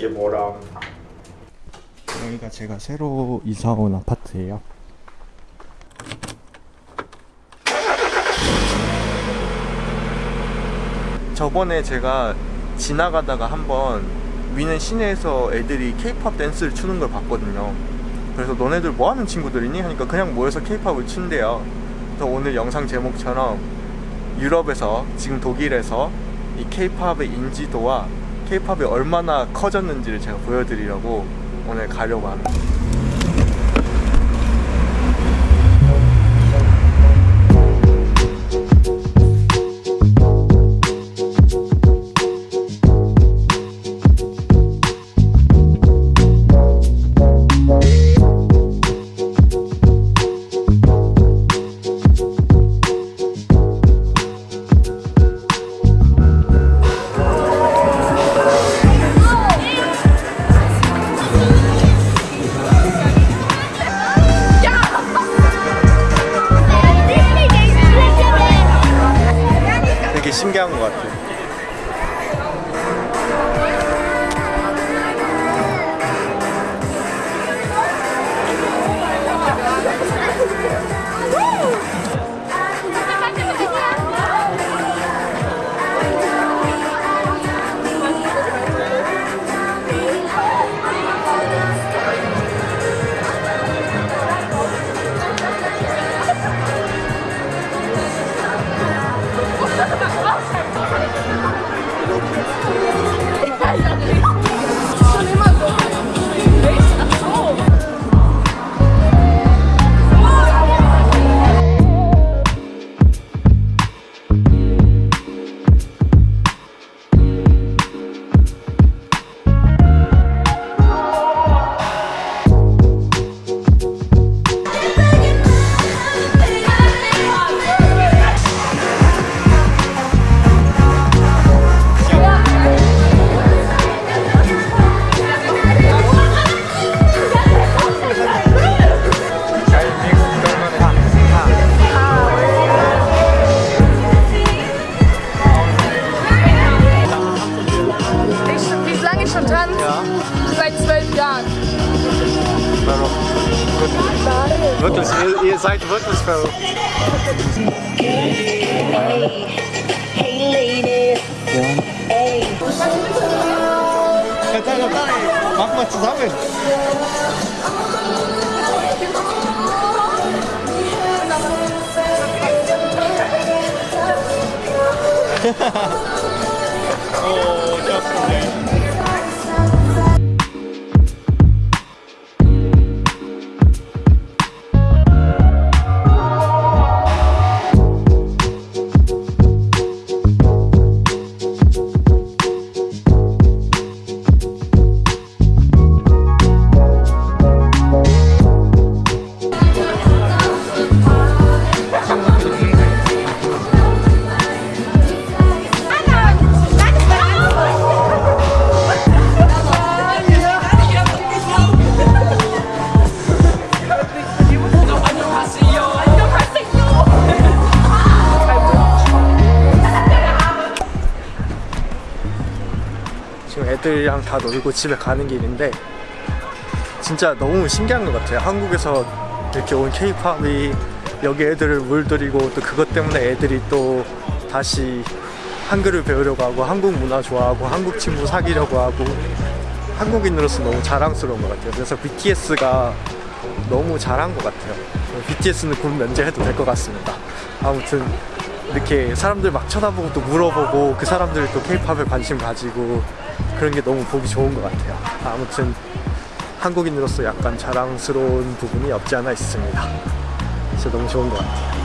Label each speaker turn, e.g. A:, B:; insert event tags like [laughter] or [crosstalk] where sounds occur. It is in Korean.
A: 이게 뭐람 여기가 제가 새로 이사 온 아파트예요. 저번에 제가 지나가다가 한번 위는 시내에서 애들이 케이팝 댄스를 추는 걸 봤거든요. 그래서 너네들 뭐 하는 친구들이니? 하니까 그냥 모여서 케이팝을 춘대요. 그래서 오늘 영상 제목처럼 유럽에서 지금 독일에서 이 케이팝의 인지도와 케이팝이 얼마나 커졌는지를 제가 보여드리려고 오늘 가려고 합니다 신기한 것 같아요.
B: Ich, [laughs]
A: Wirklich, ihr, ihr seid wirklich hey, Mach mal zusammen. [laughs] oh, ich hab's gesehen. 지금 애들이랑 다 놀고 집에 가는 길인데 진짜 너무 신기한 것 같아요. 한국에서 이렇게 온 케이팝이 여기 애들을 물들이고 또 그것 때문에 애들이 또 다시 한글을 배우려고 하고 한국 문화 좋아하고 한국 친구 사귀려고 하고 한국인으로서 너무 자랑스러운 것 같아요. 그래서 BTS가 너무 잘한 것 같아요. BTS는 곧 면제해도 될 것 같습니다. 아무튼 이렇게 사람들 막 쳐다보고 또 물어보고 그 사람들이 또 케이팝에 관심 가지고 그런 게 너무 보기 좋은 것 같아요. 아무튼 한국인으로서 약간 자랑스러운 부분이 없지 않아 있습니다. 진짜 너무 좋은 것 같아요